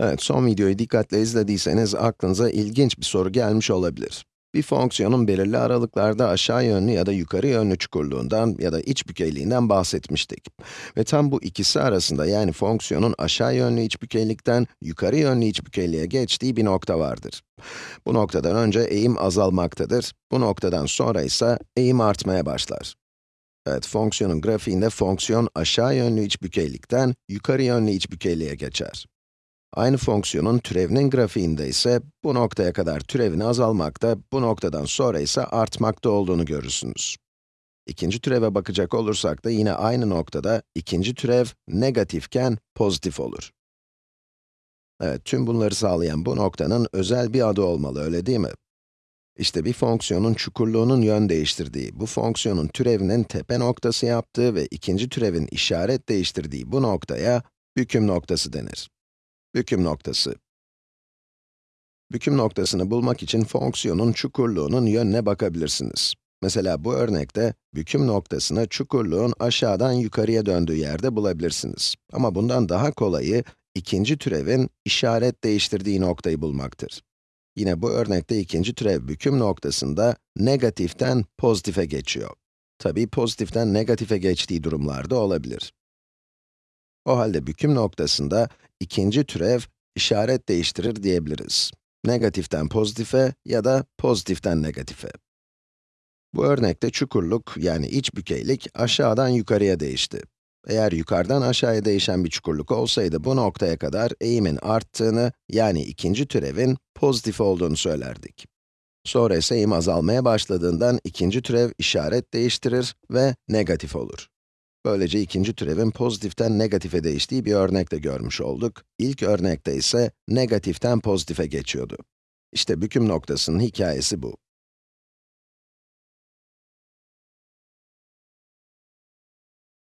Evet, son videoyu dikkatle izlediyseniz aklınıza ilginç bir soru gelmiş olabilir. Bir fonksiyonun belirli aralıklarda aşağı yönlü ya da yukarı yönlü çukurluğundan ya da iç bükeyliğinden bahsetmiştik. Ve tam bu ikisi arasında yani fonksiyonun aşağı yönlü iç bükeylikten yukarı yönlü iç bükeyliğe geçtiği bir nokta vardır. Bu noktadan önce eğim azalmaktadır, bu noktadan sonra ise eğim artmaya başlar. Evet, fonksiyonun grafiğinde fonksiyon aşağı yönlü iç bükeylikten yukarı yönlü iç bükeyliğe geçer. Aynı fonksiyonun türevinin grafiğinde ise bu noktaya kadar türevin azalmakta, bu noktadan sonra ise artmakta olduğunu görürsünüz. İkinci türeve bakacak olursak da yine aynı noktada ikinci türev negatifken pozitif olur. Evet, tüm bunları sağlayan bu noktanın özel bir adı olmalı, öyle değil mi? İşte bir fonksiyonun çukurluğunun yön değiştirdiği, bu fonksiyonun türevinin tepe noktası yaptığı ve ikinci türevin işaret değiştirdiği bu noktaya büküm noktası denir. Büküm noktası. Büküm noktasını bulmak için fonksiyonun çukurluğunun yönüne bakabilirsiniz. Mesela bu örnekte, büküm noktasını çukurluğun aşağıdan yukarıya döndüğü yerde bulabilirsiniz. Ama bundan daha kolayı, ikinci türevin işaret değiştirdiği noktayı bulmaktır. Yine bu örnekte ikinci türev büküm noktasında negatiften pozitife geçiyor. Tabii pozitiften negatife geçtiği durumlarda olabilir. O halde büküm noktasında ikinci türev işaret değiştirir diyebiliriz. Negatiften pozitife ya da pozitiften negatife. Bu örnekte çukurluk, yani iç bükeylik aşağıdan yukarıya değişti. Eğer yukarıdan aşağıya değişen bir çukurluk olsaydı bu noktaya kadar eğimin arttığını, yani ikinci türevin pozitif olduğunu söylerdik. Sonra ise eğim azalmaya başladığından ikinci türev işaret değiştirir ve negatif olur. Böylece ikinci türevin pozitiften negatife değiştiği bir örnekte görmüş olduk. İlk örnekte ise negatiften pozitife geçiyordu. İşte büküm noktasının hikayesi bu.